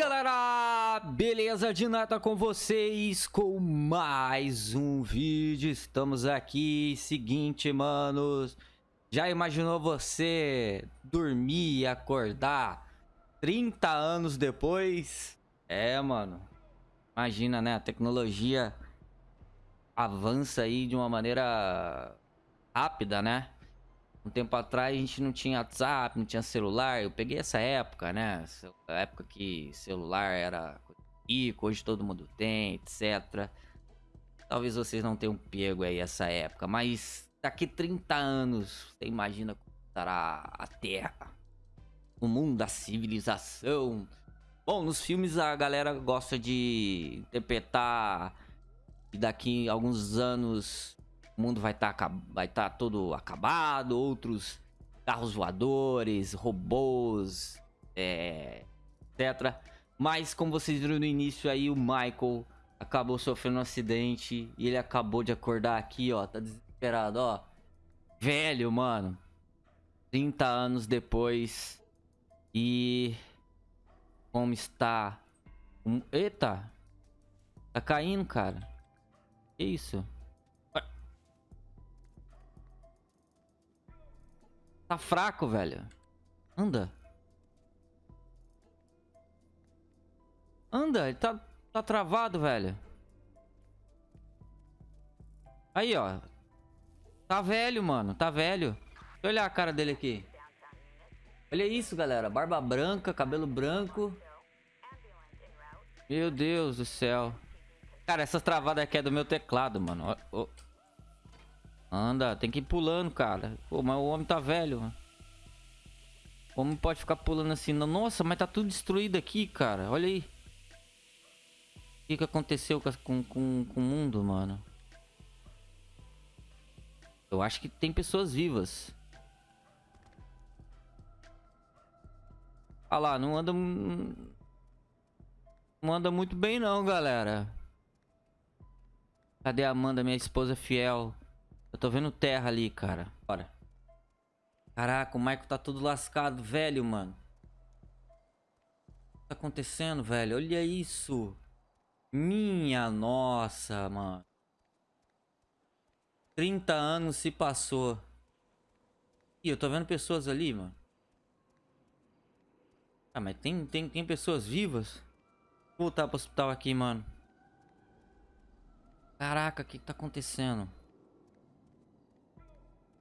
galera, beleza de nata com vocês com mais um vídeo, estamos aqui, seguinte manos, já imaginou você dormir e acordar 30 anos depois? É mano, imagina né, a tecnologia avança aí de uma maneira rápida né, um tempo atrás a gente não tinha WhatsApp, não tinha celular. Eu peguei essa época, né? A época que celular era rico, hoje todo mundo tem, etc. Talvez vocês não tenham pego aí essa época, mas daqui 30 anos, você imagina como estará a Terra? O mundo da civilização. Bom, nos filmes a galera gosta de interpretar e daqui a alguns anos mundo vai estar tá, vai tá todo acabado, outros carros voadores, robôs, é, etc. Mas como vocês viram no início aí, o Michael acabou sofrendo um acidente e ele acabou de acordar aqui, ó, tá desesperado, ó. Velho, mano. 30 anos depois e como está? Um... Eita! Tá caindo, cara. Que isso? Tá fraco, velho. Anda. Anda, ele tá, tá travado, velho. Aí, ó. Tá velho, mano. Tá velho. Deixa eu olhar a cara dele aqui. Olha isso, galera. Barba branca, cabelo branco. Meu Deus do céu. Cara, essas travadas aqui é do meu teclado, mano. Oh. Anda, tem que ir pulando, cara. Pô, mas o homem tá velho, mano. O homem pode ficar pulando assim. Nossa, mas tá tudo destruído aqui, cara. Olha aí. O que, que aconteceu com, com, com o mundo, mano? Eu acho que tem pessoas vivas. Ah lá, não anda... Não anda muito bem não, galera. Cadê a Amanda, minha esposa fiel? Eu tô vendo terra ali, cara. Bora. Caraca, o Michael tá todo lascado, velho, mano. O que tá acontecendo, velho? Olha isso. Minha nossa, mano. 30 anos se passou. Ih, eu tô vendo pessoas ali, mano. Ah, mas tem, tem, tem pessoas vivas? Vou voltar pro hospital aqui, mano. Caraca, o que, que tá acontecendo?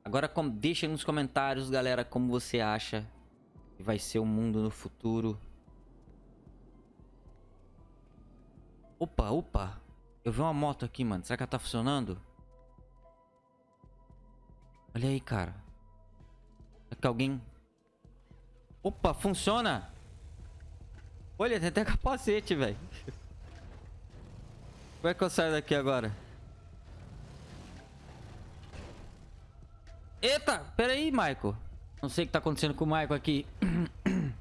Agora com, deixa nos comentários, galera, como você acha que vai ser o mundo no futuro. Opa, opa. Eu vi uma moto aqui, mano. Será que ela tá funcionando? Olha aí, cara. Será que alguém... Opa, funciona! Olha, tem até capacete, velho. Como é que eu saio daqui agora? Eita, pera aí, Michael. Não sei o que tá acontecendo com o Michael aqui.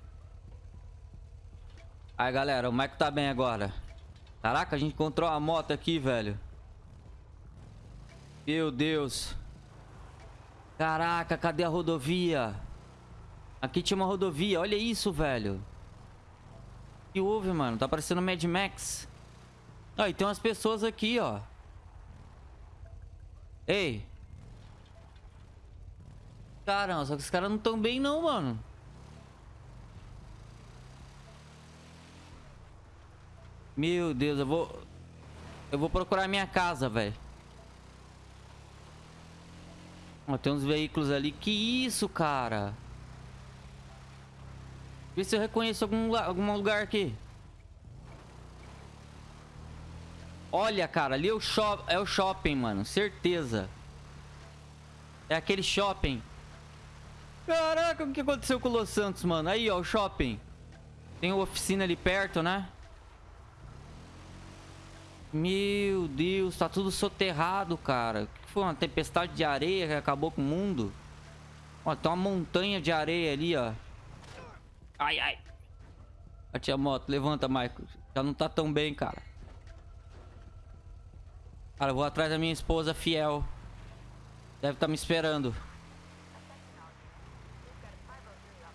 Aí, galera, o Michael tá bem agora. Caraca, a gente encontrou uma moto aqui, velho. Meu Deus. Caraca, cadê a rodovia? Aqui tinha uma rodovia. Olha isso, velho. O que houve, mano? Tá parecendo Mad Max. Ó, e tem umas pessoas aqui, ó. Ei. Caramba, só que os caras não estão bem não, mano. Meu Deus, eu vou... Eu vou procurar minha casa, velho. Ó, tem uns veículos ali. Que isso, cara? Vê se eu reconheço algum, algum lugar aqui. Olha, cara, ali é o, shop, é o shopping, mano. Certeza. É aquele shopping. Caraca, o que aconteceu com o Los Santos, mano? Aí, ó, o shopping. Tem uma oficina ali perto, né? Meu Deus, tá tudo soterrado, cara. O que foi? Uma tempestade de areia que acabou com o mundo? Ó, tem uma montanha de areia ali, ó. Ai, ai. A moto. Levanta, Michael. Já não tá tão bem, cara. Cara, eu vou atrás da minha esposa fiel. Deve estar tá me esperando.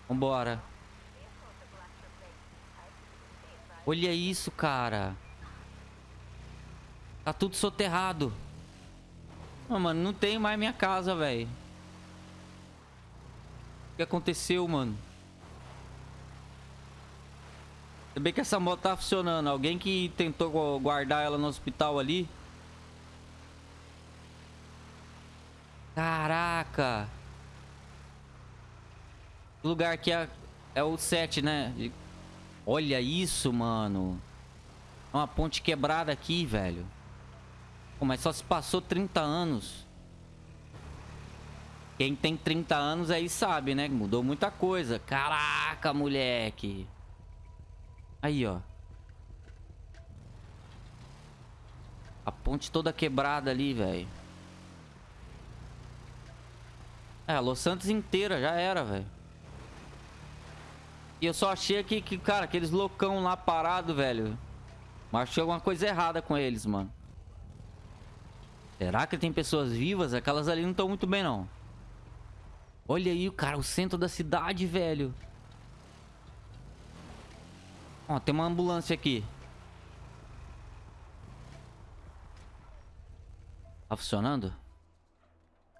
Vambora. Olha isso, cara. Tá tudo soterrado. Não, mano, não tem mais minha casa, velho. O que aconteceu, mano? Ainda bem que essa moto tá funcionando. Alguém que tentou guardar ela no hospital ali. Caraca. Lugar aqui é, é o 7, né? Olha isso, mano. Uma ponte quebrada aqui, velho. Pô, mas só se passou 30 anos. Quem tem 30 anos aí sabe, né? Mudou muita coisa. Caraca, moleque. Aí, ó. A ponte toda quebrada ali, velho. É, Los Santos inteira já era, velho. E eu só achei aqui que, cara, aqueles loucão lá parado, velho. Mas achei alguma coisa errada com eles, mano. Será que tem pessoas vivas? Aquelas ali não estão muito bem, não. Olha aí, cara, o centro da cidade, velho. Ó, tem uma ambulância aqui. Tá funcionando?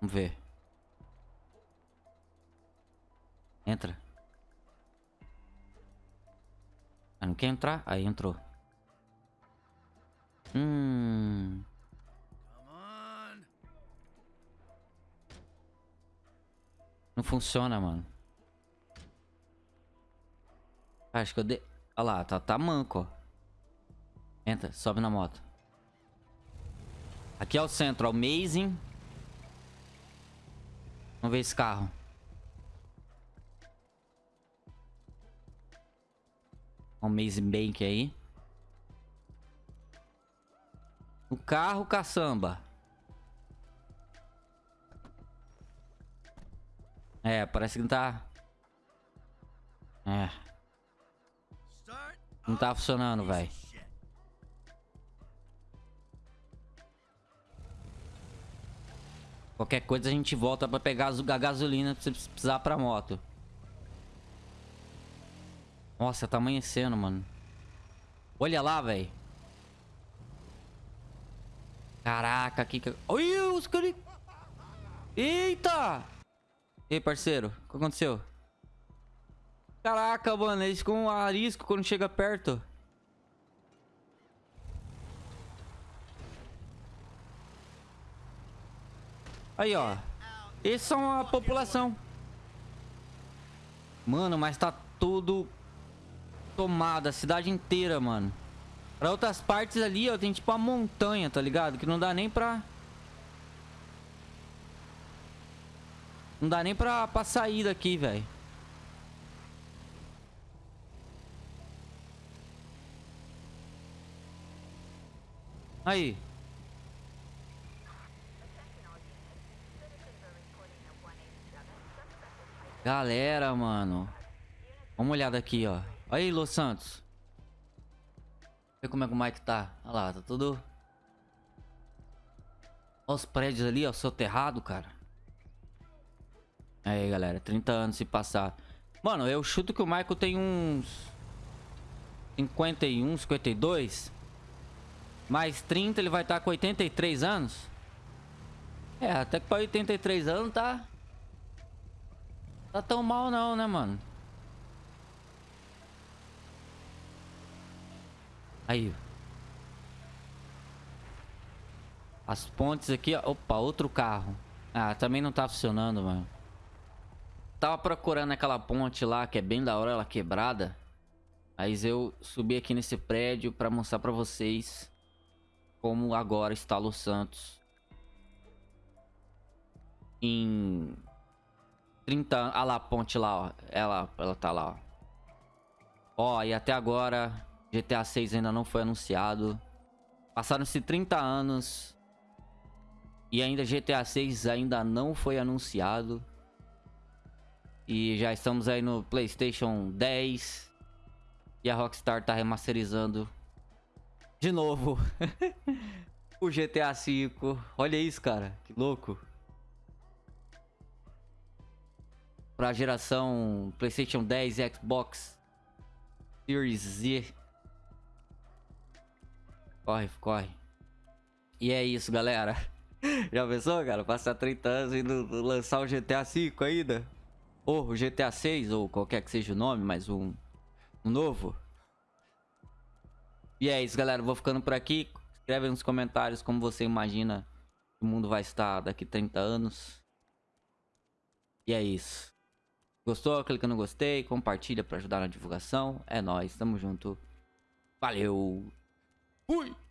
Vamos ver. Entra. Quer entrar? Aí entrou. Hum. Não funciona, mano. Acho que eu dei... Olha lá, tá, tá manco, ó. Entra, sobe na moto. Aqui é o centro. Amazing. Vamos ver esse carro. O Amazing Bank aí. O carro caçamba. É, parece que não tá... É. Não tá funcionando, velho. Qualquer coisa a gente volta pra pegar a gasolina pra precisar pra moto. Nossa, tá amanhecendo, mano. Olha lá, velho. Caraca, aqui... Olha os caras... Eita! E aí, parceiro? O que aconteceu? Caraca, mano, eles ficam um arisco quando chega perto. Aí, ó. Esses são a população. Mano, mas tá tudo tomado. A cidade inteira, mano. Pra outras partes ali, ó, tem tipo uma montanha, tá ligado? Que não dá nem pra... Não dá nem pra, pra sair daqui, velho. Aí. Galera, mano. Vamos uma olhada aqui, ó. Aí, Los Santos. Vê como é que o Mike tá. Olha lá, tá tudo... Olha os prédios ali, ó, soterrado, cara. Aí, galera, 30 anos se passar. Mano, eu chuto que o Michael tem uns... 51, 52. Mais 30, ele vai estar tá com 83 anos. É, até que para 83 anos tá... Tá tão mal não, né, mano? Aí. As pontes aqui, ó. Opa, outro carro. Ah, também não tá funcionando, mano. Tava procurando aquela ponte lá, que é bem da hora, ela quebrada. Mas eu subi aqui nesse prédio pra mostrar pra vocês como agora está Los Santos em 30 anos. Ah lá, a ponte lá, ó. Ela, ela tá lá, ó. Ó, e até agora GTA 6 ainda não foi anunciado. Passaram-se 30 anos e ainda GTA 6 ainda não foi anunciado. E já estamos aí no PlayStation 10. E a Rockstar tá remasterizando de novo o GTA V. Olha isso, cara. Que louco. Pra geração PlayStation 10 e Xbox Series Z. Corre, corre. E é isso, galera. Já pensou, cara? Passar 30 anos e lançar o GTA V ainda? Ou o GTA 6, ou qualquer que seja o nome, mas um, um novo. E é isso, galera. Vou ficando por aqui. Escreve nos comentários como você imagina que o mundo vai estar daqui 30 anos. E é isso. Gostou? Clica no gostei, compartilha para ajudar na divulgação. É nóis, tamo junto. Valeu! Fui!